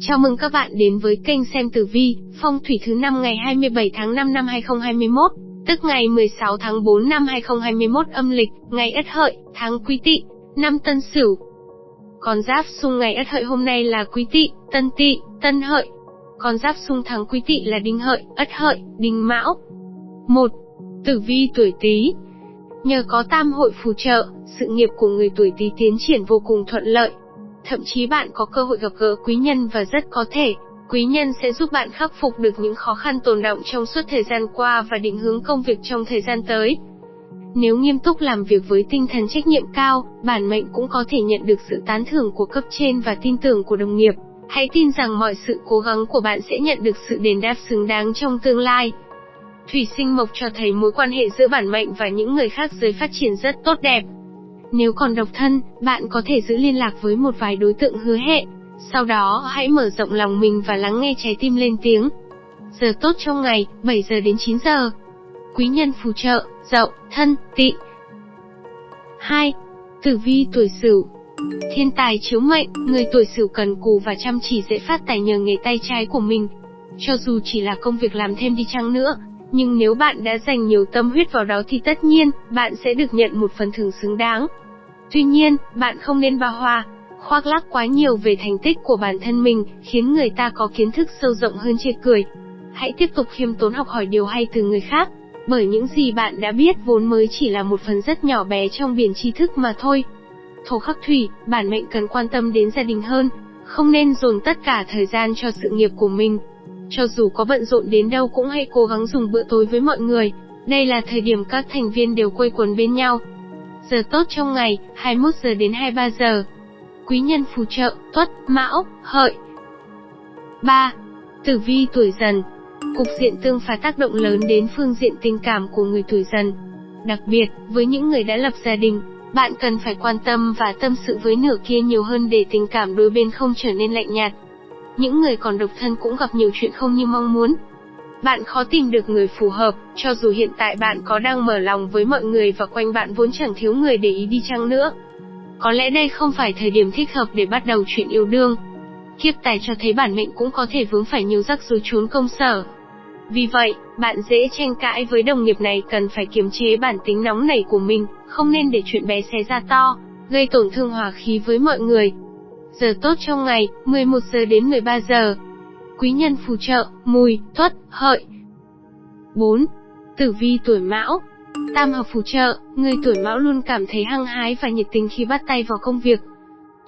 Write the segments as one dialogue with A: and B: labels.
A: Chào mừng các bạn đến với kênh xem tử vi, phong thủy thứ năm ngày 27 tháng 5 năm 2021, tức ngày 16 tháng 4 năm 2021 âm lịch, ngày Ất Hợi, tháng Quý Tỵ, năm Tân Sửu. Con giáp xung ngày Ất Hợi hôm nay là Quý Tỵ, Tân Tỵ, Tân Hợi. Con giáp xung tháng Quý Tỵ là Đinh Hợi, Ất Hợi, Đinh Mão. 1. Tử vi tuổi Tý. Nhờ có tam hội phù trợ, sự nghiệp của người tuổi Tý tiến triển vô cùng thuận lợi, Thậm chí bạn có cơ hội gặp gỡ quý nhân và rất có thể, quý nhân sẽ giúp bạn khắc phục được những khó khăn tồn động trong suốt thời gian qua và định hướng công việc trong thời gian tới. Nếu nghiêm túc làm việc với tinh thần trách nhiệm cao, bản mệnh cũng có thể nhận được sự tán thưởng của cấp trên và tin tưởng của đồng nghiệp. Hãy tin rằng mọi sự cố gắng của bạn sẽ nhận được sự đền đáp xứng đáng trong tương lai. Thủy sinh mộc cho thấy mối quan hệ giữa bản mệnh và những người khác giới phát triển rất tốt đẹp. Nếu còn độc thân, bạn có thể giữ liên lạc với một vài đối tượng hứa hẹn. Sau đó, hãy mở rộng lòng mình và lắng nghe trái tim lên tiếng. Giờ tốt trong ngày, 7 giờ đến 9 giờ. Quý nhân phù trợ, dậu, thân, tị. 2. Tử vi tuổi Sửu. Thiên tài chiếu mệnh, người tuổi Sửu cần cù và chăm chỉ dễ phát tài nhờ nghề tay trái của mình. Cho dù chỉ là công việc làm thêm đi chăng nữa, nhưng nếu bạn đã dành nhiều tâm huyết vào đó thì tất nhiên, bạn sẽ được nhận một phần thưởng xứng đáng. Tuy nhiên, bạn không nên ba hoa, khoác lác quá nhiều về thành tích của bản thân mình, khiến người ta có kiến thức sâu rộng hơn chê cười. Hãy tiếp tục khiêm tốn học hỏi điều hay từ người khác, bởi những gì bạn đã biết vốn mới chỉ là một phần rất nhỏ bé trong biển tri thức mà thôi. Thổ khắc thủy, bản mệnh cần quan tâm đến gia đình hơn, không nên dồn tất cả thời gian cho sự nghiệp của mình. Cho dù có bận rộn đến đâu cũng hãy cố gắng dùng bữa tối với mọi người, đây là thời điểm các thành viên đều quây quần bên nhau, Giờ tốt trong ngày, 21 giờ đến 23 giờ. Quý nhân phù trợ, tuất, mão, hợi. 3. Tử vi tuổi dần Cục diện tương phá tác động lớn đến phương diện tình cảm của người tuổi dần. Đặc biệt, với những người đã lập gia đình, bạn cần phải quan tâm và tâm sự với nửa kia nhiều hơn để tình cảm đôi bên không trở nên lạnh nhạt. Những người còn độc thân cũng gặp nhiều chuyện không như mong muốn, bạn khó tìm được người phù hợp, cho dù hiện tại bạn có đang mở lòng với mọi người và quanh bạn vốn chẳng thiếu người để ý đi chăng nữa. Có lẽ đây không phải thời điểm thích hợp để bắt đầu chuyện yêu đương. Kiếp tài cho thấy bản mệnh cũng có thể vướng phải nhiều rắc rối trốn công sở. Vì vậy, bạn dễ tranh cãi với đồng nghiệp này cần phải kiềm chế bản tính nóng nảy của mình, không nên để chuyện bé xé ra to, gây tổn thương hòa khí với mọi người. Giờ tốt trong ngày, 11 giờ đến 13 giờ, quý nhân phù trợ, mùi, tuất, hợi. 4. Tử vi tuổi mão Tam hợp phù trợ, người tuổi mão luôn cảm thấy hăng hái và nhiệt tình khi bắt tay vào công việc.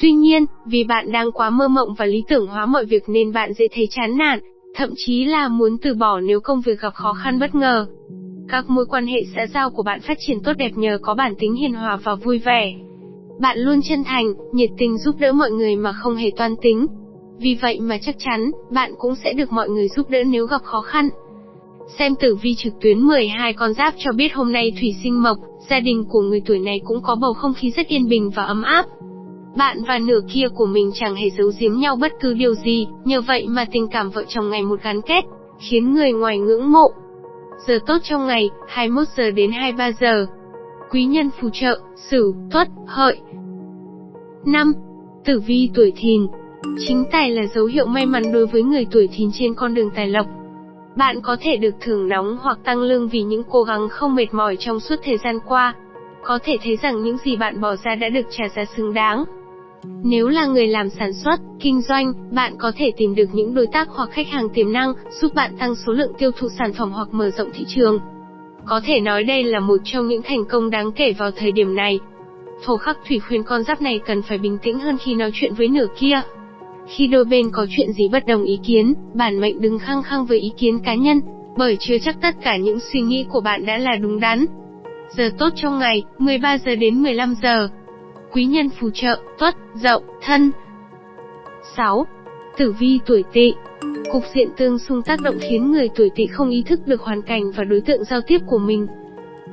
A: Tuy nhiên, vì bạn đang quá mơ mộng và lý tưởng hóa mọi việc nên bạn dễ thấy chán nản, thậm chí là muốn từ bỏ nếu công việc gặp khó khăn bất ngờ. Các mối quan hệ xã giao của bạn phát triển tốt đẹp nhờ có bản tính hiền hòa và vui vẻ. Bạn luôn chân thành, nhiệt tình giúp đỡ mọi người mà không hề toan tính, vì vậy mà chắc chắn, bạn cũng sẽ được mọi người giúp đỡ nếu gặp khó khăn. Xem tử vi trực tuyến 12 con giáp cho biết hôm nay thủy sinh mộc, gia đình của người tuổi này cũng có bầu không khí rất yên bình và ấm áp. Bạn và nửa kia của mình chẳng hề giấu giếm nhau bất cứ điều gì, nhờ vậy mà tình cảm vợ chồng ngày một gắn kết, khiến người ngoài ngưỡng mộ. Giờ tốt trong ngày, 21 giờ đến 23 giờ. Quý nhân phù trợ, Sửu, Tuất, Hợi. 5. Tử vi tuổi Thìn, Chính tài là dấu hiệu may mắn đối với người tuổi thìn trên con đường tài lộc. Bạn có thể được thưởng nóng hoặc tăng lương vì những cố gắng không mệt mỏi trong suốt thời gian qua. Có thể thấy rằng những gì bạn bỏ ra đã được trả giá xứng đáng. Nếu là người làm sản xuất, kinh doanh, bạn có thể tìm được những đối tác hoặc khách hàng tiềm năng, giúp bạn tăng số lượng tiêu thụ sản phẩm hoặc mở rộng thị trường. Có thể nói đây là một trong những thành công đáng kể vào thời điểm này. Thổ khắc thủy khuyên con giáp này cần phải bình tĩnh hơn khi nói chuyện với nửa kia. Khi đôi bên có chuyện gì bất đồng ý kiến, bản mệnh đừng khăng khăng với ý kiến cá nhân, bởi chưa chắc tất cả những suy nghĩ của bạn đã là đúng đắn. Giờ tốt trong ngày, 13 giờ đến 15 giờ. Quý nhân phù trợ, tuất, dậu, thân. 6. Tử vi tuổi tỵ Cục diện tương xung tác động khiến người tuổi tỵ không ý thức được hoàn cảnh và đối tượng giao tiếp của mình.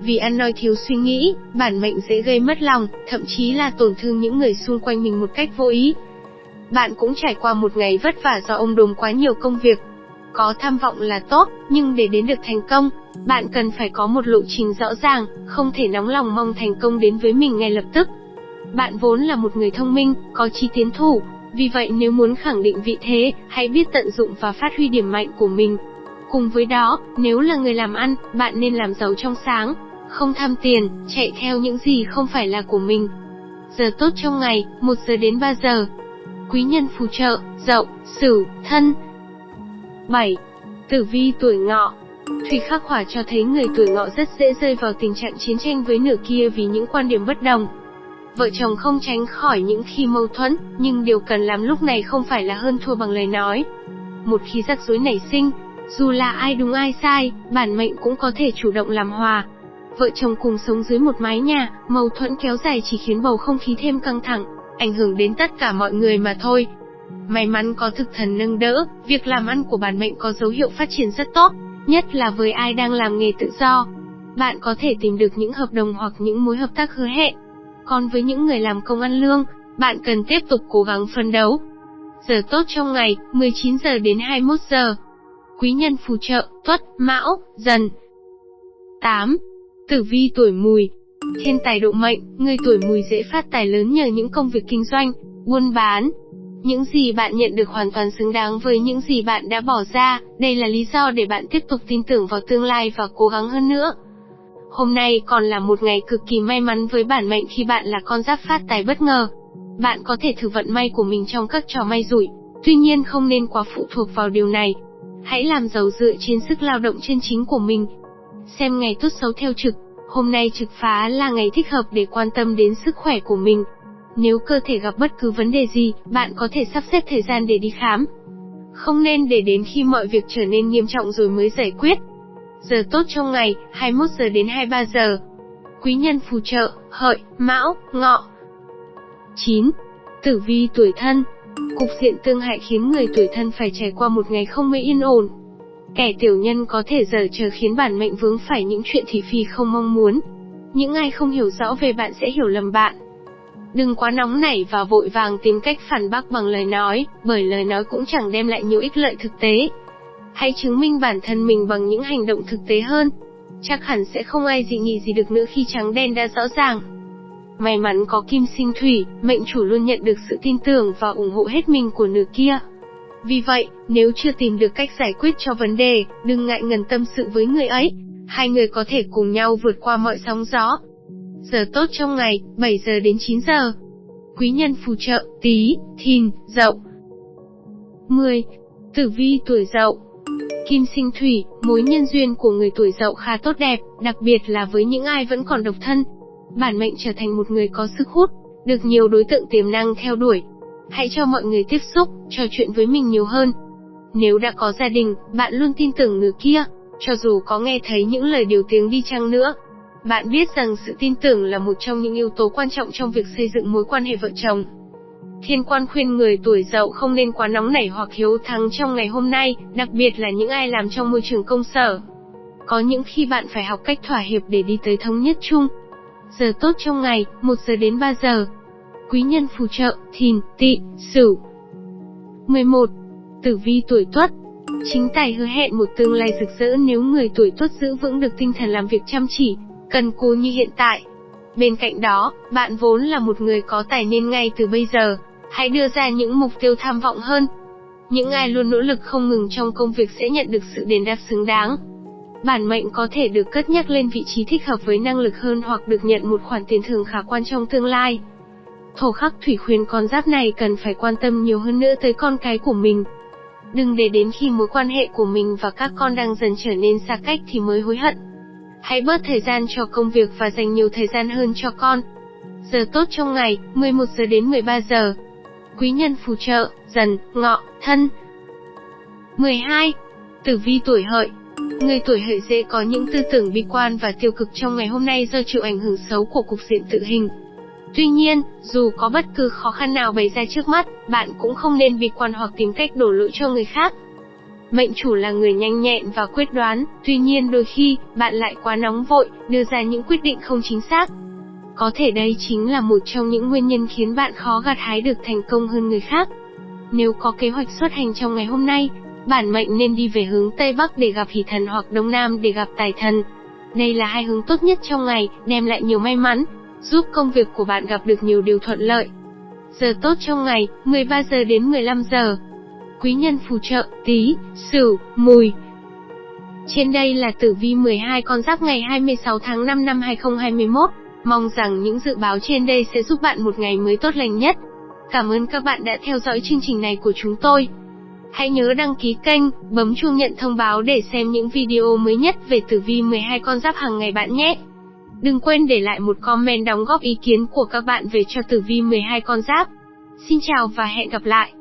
A: Vì ăn nói thiếu suy nghĩ, bản mệnh dễ gây mất lòng, thậm chí là tổn thương những người xung quanh mình một cách vô ý. Bạn cũng trải qua một ngày vất vả do ông đồm quá nhiều công việc. Có tham vọng là tốt, nhưng để đến được thành công, bạn cần phải có một lộ trình rõ ràng, không thể nóng lòng mong thành công đến với mình ngay lập tức. Bạn vốn là một người thông minh, có trí tiến thủ, vì vậy nếu muốn khẳng định vị thế, hãy biết tận dụng và phát huy điểm mạnh của mình. Cùng với đó, nếu là người làm ăn, bạn nên làm giàu trong sáng, không tham tiền, chạy theo những gì không phải là của mình. Giờ tốt trong ngày, 1 giờ đến 3 giờ. Quý nhân phù trợ, dậu, sửu, thân. 7. Tử vi tuổi ngọ Thủy khắc hỏa cho thấy người tuổi ngọ rất dễ rơi vào tình trạng chiến tranh với nửa kia vì những quan điểm bất đồng. Vợ chồng không tránh khỏi những khi mâu thuẫn, nhưng điều cần làm lúc này không phải là hơn thua bằng lời nói. Một khi rắc rối nảy sinh, dù là ai đúng ai sai, bản mệnh cũng có thể chủ động làm hòa. Vợ chồng cùng sống dưới một mái nhà, mâu thuẫn kéo dài chỉ khiến bầu không khí thêm căng thẳng, ảnh hưởng đến tất cả mọi người mà thôi. May mắn có thực thần nâng đỡ, việc làm ăn của bản mệnh có dấu hiệu phát triển rất tốt, nhất là với ai đang làm nghề tự do. Bạn có thể tìm được những hợp đồng hoặc những mối hợp tác hứa hẹn. Còn với những người làm công ăn lương, bạn cần tiếp tục cố gắng phấn đấu. Giờ tốt trong ngày, 19 giờ đến 21 giờ. Quý nhân phù trợ, tuất, mão, dần. 8. Tử vi tuổi mùi Thiên tài độ mệnh, người tuổi mùi dễ phát tài lớn nhờ những công việc kinh doanh, buôn bán, những gì bạn nhận được hoàn toàn xứng đáng với những gì bạn đã bỏ ra, đây là lý do để bạn tiếp tục tin tưởng vào tương lai và cố gắng hơn nữa. Hôm nay còn là một ngày cực kỳ may mắn với bản mệnh khi bạn là con giáp phát tài bất ngờ. Bạn có thể thử vận may của mình trong các trò may rủi, tuy nhiên không nên quá phụ thuộc vào điều này. Hãy làm giàu dựa trên sức lao động chân chính của mình. Xem ngày tốt xấu theo trực, hôm nay trực phá là ngày thích hợp để quan tâm đến sức khỏe của mình. Nếu cơ thể gặp bất cứ vấn đề gì, bạn có thể sắp xếp thời gian để đi khám. Không nên để đến khi mọi việc trở nên nghiêm trọng rồi mới giải quyết. Giờ tốt trong ngày, 21 giờ đến 23 giờ. Quý nhân phù trợ, hợi, mão, ngọ. 9. Tử vi tuổi thân Cục diện tương hại khiến người tuổi thân phải trải qua một ngày không mấy yên ổn. Kẻ tiểu nhân có thể giờ chờ khiến bản mệnh vướng phải những chuyện thị phi không mong muốn. Những ai không hiểu rõ về bạn sẽ hiểu lầm bạn. Đừng quá nóng nảy và vội vàng tìm cách phản bác bằng lời nói, bởi lời nói cũng chẳng đem lại nhiều ích lợi thực tế. Hãy chứng minh bản thân mình bằng những hành động thực tế hơn. Chắc hẳn sẽ không ai dị nghị gì được nữa khi trắng đen đã rõ ràng. May mắn có kim sinh thủy, mệnh chủ luôn nhận được sự tin tưởng và ủng hộ hết mình của nửa kia. Vì vậy, nếu chưa tìm được cách giải quyết cho vấn đề, đừng ngại ngần tâm sự với người ấy. Hai người có thể cùng nhau vượt qua mọi sóng gió, Giờ tốt trong ngày, 7 giờ đến 9 giờ. Quý nhân phù trợ, tí, thìn, dậu. 10. Tử vi tuổi dậu Kim sinh thủy, mối nhân duyên của người tuổi dậu khá tốt đẹp, đặc biệt là với những ai vẫn còn độc thân. Bản mệnh trở thành một người có sức hút, được nhiều đối tượng tiềm năng theo đuổi. Hãy cho mọi người tiếp xúc, trò chuyện với mình nhiều hơn. Nếu đã có gia đình, bạn luôn tin tưởng người kia, cho dù có nghe thấy những lời điều tiếng đi chăng nữa, bạn biết rằng sự tin tưởng là một trong những yếu tố quan trọng trong việc xây dựng mối quan hệ vợ chồng. Thiên quan khuyên người tuổi dậu không nên quá nóng nảy hoặc hiếu thắng trong ngày hôm nay, đặc biệt là những ai làm trong môi trường công sở. Có những khi bạn phải học cách thỏa hiệp để đi tới thống nhất chung. Giờ tốt trong ngày, 1 giờ đến 3 giờ. Quý nhân phù trợ, thìn, tỵ, sửu. 11. Tử vi tuổi tuất Chính tài hứa hẹn một tương lai rực rỡ nếu người tuổi tuất giữ vững được tinh thần làm việc chăm chỉ, cần cù như hiện tại. Bên cạnh đó, bạn vốn là một người có tài nên ngay từ bây giờ, hãy đưa ra những mục tiêu tham vọng hơn. Những ai luôn nỗ lực không ngừng trong công việc sẽ nhận được sự đền đáp xứng đáng. Bản mệnh có thể được cất nhắc lên vị trí thích hợp với năng lực hơn hoặc được nhận một khoản tiền thưởng khả quan trong tương lai. Thổ khắc thủy khuyên con giáp này cần phải quan tâm nhiều hơn nữa tới con cái của mình. Đừng để đến khi mối quan hệ của mình và các con đang dần trở nên xa cách thì mới hối hận. Hãy bớt thời gian cho công việc và dành nhiều thời gian hơn cho con. Giờ tốt trong ngày, 11 giờ đến 13 giờ. Quý nhân phù trợ, dần, ngọ, thân. 12. Tử vi tuổi hợi Người tuổi hợi dễ có những tư tưởng bi quan và tiêu cực trong ngày hôm nay do chịu ảnh hưởng xấu của cục diện tự hình. Tuy nhiên, dù có bất cứ khó khăn nào bày ra trước mắt, bạn cũng không nên bi quan hoặc tìm cách đổ lỗi cho người khác. Mệnh chủ là người nhanh nhẹn và quyết đoán, tuy nhiên đôi khi, bạn lại quá nóng vội, đưa ra những quyết định không chính xác. Có thể đây chính là một trong những nguyên nhân khiến bạn khó gặt hái được thành công hơn người khác. Nếu có kế hoạch xuất hành trong ngày hôm nay, bản mệnh nên đi về hướng Tây Bắc để gặp hỷ thần hoặc Đông Nam để gặp tài thần. Đây là hai hướng tốt nhất trong ngày, đem lại nhiều may mắn, giúp công việc của bạn gặp được nhiều điều thuận lợi. Giờ tốt trong ngày, 13 giờ đến 15 giờ. Quý nhân phù trợ, tí, sửu, mùi. Trên đây là tử vi 12 con giáp ngày 26 tháng 5 năm 2021. Mong rằng những dự báo trên đây sẽ giúp bạn một ngày mới tốt lành nhất. Cảm ơn các bạn đã theo dõi chương trình này của chúng tôi. Hãy nhớ đăng ký kênh, bấm chuông nhận thông báo để xem những video mới nhất về tử vi 12 con giáp hàng ngày bạn nhé. Đừng quên để lại một comment đóng góp ý kiến của các bạn về cho tử vi 12 con giáp. Xin chào và hẹn gặp lại.